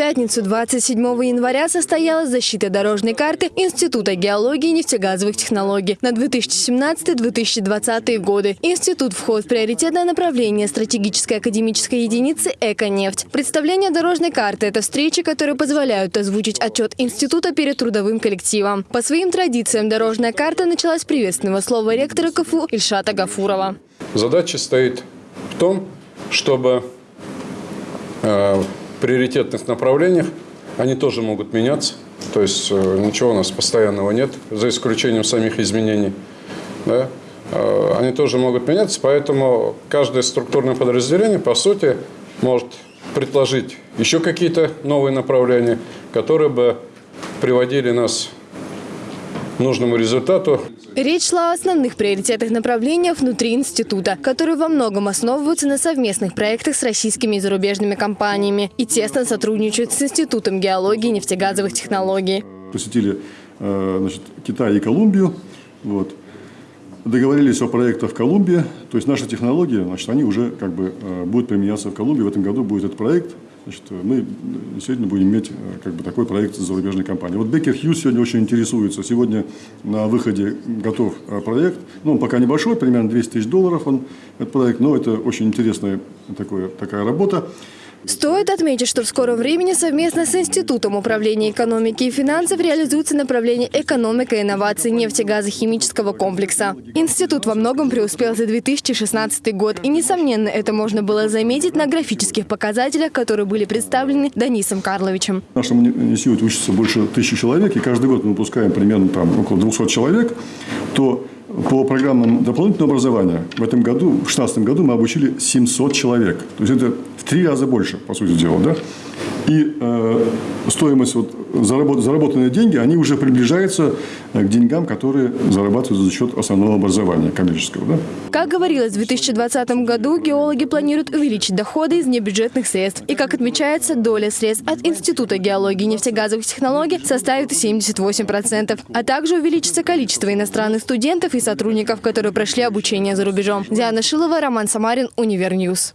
пятницу 27 января состоялась защита дорожной карты Института геологии и нефтегазовых технологий на 2017-2020 годы. Институт входит в приоритетное направление стратегической академической единицы «Эко-нефть». Представление дорожной карты – это встречи, которые позволяют озвучить отчет института перед трудовым коллективом. По своим традициям дорожная карта началась приветственного слова ректора КФУ Ильшата Гафурова. Задача стоит в том, чтобы э, приоритетных направлениях, они тоже могут меняться. То есть э, ничего у нас постоянного нет, за исключением самих изменений. Да? Э, они тоже могут меняться, поэтому каждое структурное подразделение, по сути, может предложить еще какие-то новые направления, которые бы приводили нас к нужному результату. Речь шла о основных приоритетных направлениях внутри института, которые во многом основываются на совместных проектах с российскими и зарубежными компаниями и тесно сотрудничают с Институтом геологии и нефтегазовых технологий. Посетили э, значит, Китай и Колумбию. Вот. Договорились о проектах в Колумбии. То есть наши технологии, значит, они уже как бы э, будут применяться в Колумбии. В этом году будет этот проект. Значит, мы сегодня будем иметь э, как бы, такой проект с зарубежной компанией. Вот Бекер Хьюз сегодня очень интересуется. Сегодня на выходе готов э, проект. Ну, он пока небольшой, примерно 200 тысяч долларов он, этот проект, но это очень интересная такое, такая работа. Стоит отметить, что в скором времени совместно с Институтом управления экономики и финансов реализуется направление экономика и инноваций нефтегазохимического комплекса. Институт во многом преуспел за 2016 год, и, несомненно, это можно было заметить на графических показателях, которые были представлены Данисом Карловичем. В нашем институте учатся больше тысячи человек, и каждый год мы выпускаем примерно там, около 200 человек, то по программам дополнительного образования в этом году, в 2016 году мы обучили 700 человек. То есть это три раза больше, по сути дела. Да? И э, стоимость, вот, заработ, заработанные деньги, они уже приближаются э, к деньгам, которые зарабатываются за счет основного образования коммерческого. Да? Как говорилось, в 2020 году геологи планируют увеличить доходы из небюджетных средств. И, как отмечается, доля средств от Института геологии и нефтегазовых технологий составит 78%. А также увеличится количество иностранных студентов и сотрудников, которые прошли обучение за рубежом. Диана Шилова, Роман Самарин, Univer News.